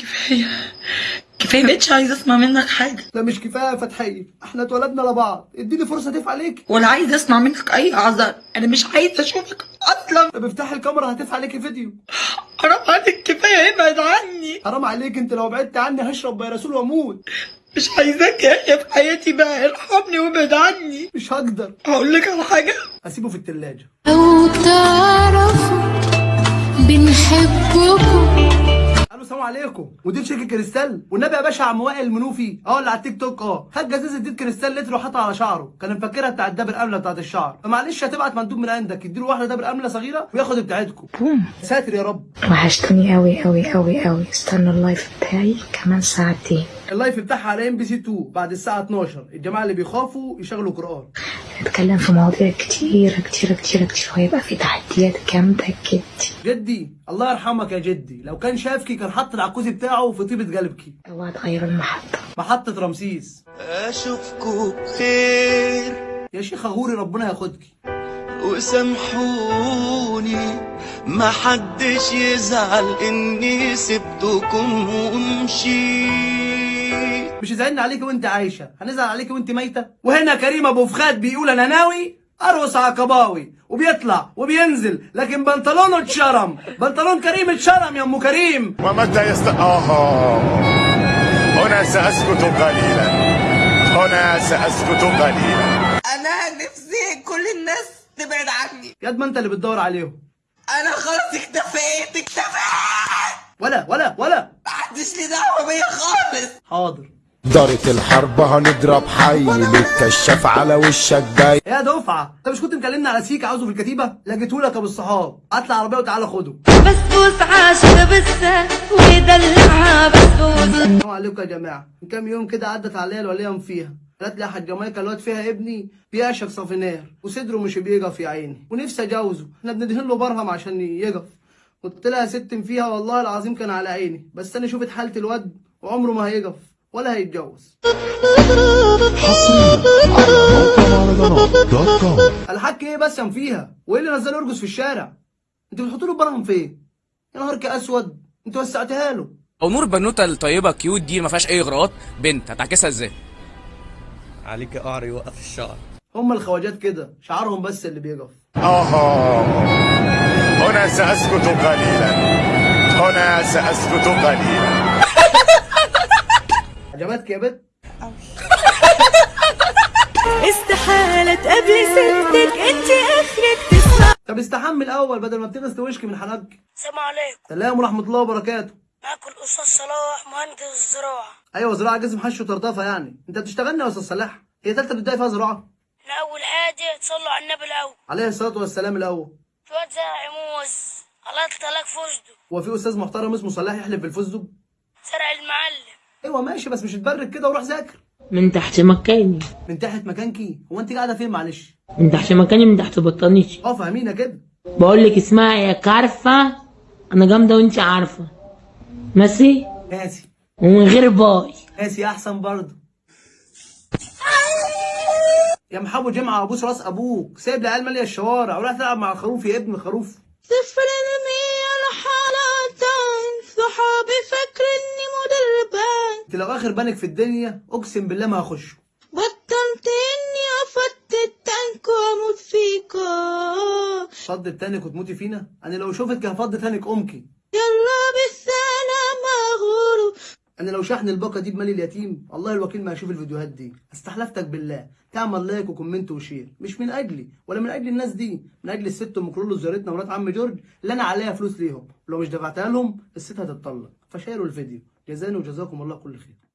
كفاية. كفاية مبقتش عايزه أسمع منك حاجة. لا مش كفاية يا فتحيه إحنا اتولدنا لبعض. اديني فرصة ادفع عليك. ولا عايزه أسمع منك أي أعذار. أنا مش عايزه أشوفك أصلا. طب افتحي الكاميرا هتدفع عليكي فيديو. حرام عليك كفاية ابعد عني. حرام عليك أنت لو بعدت عني هشرب بيرسول وأموت. مش عايزاك يا في حياتي بقى. ارحمني وابعد عني. مش هقدر. هقول لك على حاجة. هسيبه في التلاجة. لو تعرفوا بنحبكم السلام عليكم. مدير شركة كريستال. والنبي يا باشا عم وائل المنوفي آه اللي على التيك توك. آه. خد جزازة زيت كريستال لتر وحطها على شعره. كان مفكرها بتاعت دابر امله بتاعت الشعر. فمعلش هتبعت مندوب من عندك يديله واحدة دابر امله صغيرة وياخد بتاعتكم بوم ساتر يا رب. وحشتني قوي قوي قوي قوي استنى ال live بتاعي كمان ساعتين. ال live بتاعها على MBC 2 بعد الساعة 12 الجماعة اللي بيخافوا يشغلوا قرآن. نتكلم في مواضيع كتيرة كتيرة كتيرة كتير وهيبقى في تحديات جامدة جدا جدي الله يرحمك يا جدي. لو كان شافكي كان حط العكوزي بتاعه في طيبة قلبكي. اوعى تغير المحطة محطة رمسيس. اشوفكوا بخير يا شيخ غوري ربنا ياخدكي. وسامحوني ما حدش يزعل إني سبتكم ومشيت. مش زعلنا عليكي وانت عايشة. هنزعل عليكي وانت ميتة. وهنا كريم أبو فخاد بيقول أنا ناوي أرقص عقباوي وبيطلع وبينزل لكن بنطلونه اتشرم. بنطلون كريم اتشرم يا ام كريم. ومتى يست؟ آها هنا سأسكت قليلا. هنا سأسكت قليلا. أنا نفسي كل الناس تبعد عني. ياد ما أنت اللي بتدور عليهم. أنا خلاص اكتفيت اكتفيت. ولا ولا ولا. محدش لي دعوة بيا خالص. حاضر. دارت الحرب هنضرب حي للكشاف على وشك جاي. يا دفعة انت مش كنت مكلمني على سيك عاوزه في الكتيبة؟ لقيتهولك أبو الصحاب. هات العربيه وتعالى خده. بسبوس عاشق بسه ويدلعها بسبوس السلام عليكم يا جماعة. من كام يوم كده عدت عليا الوليه فيها. قالت لي يا حاج جمايكا الواد فيها ابني بيعشق صافينير وصدره مش بيقف يا عيني. ونفسي أجوزه. إحنا بندهن له برهم عشان يقف. قلت لها يا ست فيها والله العظيم كان على عيني. بس أنا شفت حالة الواد وعمره ما هيقف. ولا هيتجوز الحك إيه بس يا فيها. وايه اللي نزله يرقص في الشارع. انت بتحط له برهم فين؟ يا نهارك أسود. انت وسعتها له. أو نور البنوته الطيبة كيوت دي ما فيهاش أي اغراءات بنت هتعكسها إزاي؟ عليك قعر يوقف الشعر. هم الخواجات كده. شعارهم بس اللي بيقف. آها هنا سأسكت قليلا. هنا سأسكت قليلا. عجبتك يا بت؟ استحالة تقابلي ستك انت آخرك تسمع. طب استحمل الأول بدل ما بتغسل توشك من حنك. السلام عليكم. سلام ورحمة الله وبركاته. معاكم الاستاذ صلاح مهندس الزراعه أيوه زراعة جسم حش وطرطفة يعني. أنت بتشتغلني يا أستاذ صلاح؟ هي تالتة ابتدائي فيها زراعة. إحنا اول حاجة تصلوا على النبي الأول. عليه الصلاة والسلام الأول. في واد زرع موز الله يطلق فوزده هو في أستاذ محترم اسمه صلاح يحلف بالفستق زرع المعلم. أيوه ماشي بس مش تبرك كده وروح ذاكر. من تحت مكاني. من تحت مكانكي؟ هو أنت قاعدة فين؟ معلش. من تحت مكاني من تحت بطانيتي. آه فاهمينا كده. بقول لك اسمعي يا عارفة أنا جامدة وأنت عارفة. ماشي قاسي ومن غير باي. قاسي أحسن برضه. يا محمود جمعة ابوس راس أبوك. سايب العيال ماليه الشوارع. وراح تلعب مع الخروف يا ابن خروف. صفر مية حالتين صحابي لو آخر بنك في الدنيا أقسم بالله ما هخشه. بطلت اني افت التانك وأموت فيكا فض التانك وتموتي فينا؟ أنا لو شوفك هفض تانك امكي يلا بالسلامة غورو. أنا لو شحن الباقة دي بمال اليتيم الله الوكيل ما هشوف الفيديوهات دي. استحلفتك بالله. تعمل like و comment و share. مش من أجلي ولا من أجل الناس دي. من أجل الست أم كلولو زيارتنا مرات عم جورج اللي أنا عليها فلوس ليهم. ولو مش دفعتها لهم الست هتتطلق. فشيروا الفيديو. جزاني وجزاكم الله كل خير.